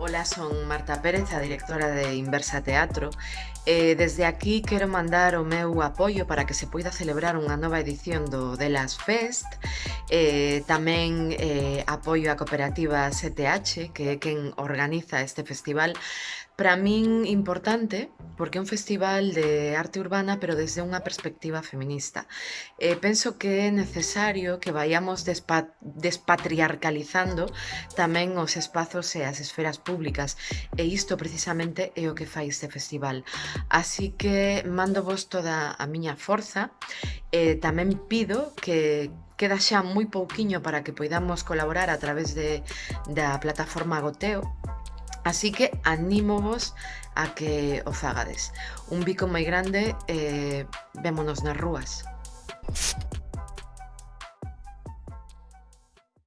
Ola, son Marta Pérez, a directora de Inversa Teatro. Eh, desde aquí quero mandar o meu apoio para que se poida celebrar unha nova edición do Delas Fest Eh, tamén eh, apoio a cooperativa 7H, que é quen organiza este festival. Para min importante, porque é un festival de arte urbana, pero desde unha perspectiva feminista. Eh, penso que é necesario que vayamos despa despatriarcalizando tamén os espazos e as esferas públicas, e isto precisamente é o que fai este festival. Así que mando vos toda a miña forza, eh, tamén pido que queda xa moi pouquiño para que poidamos colaborar a través de, da plataforma Goteo, Así que anímovos a que o fagades. Un bico moi grande e eh, vémonos nas rúas.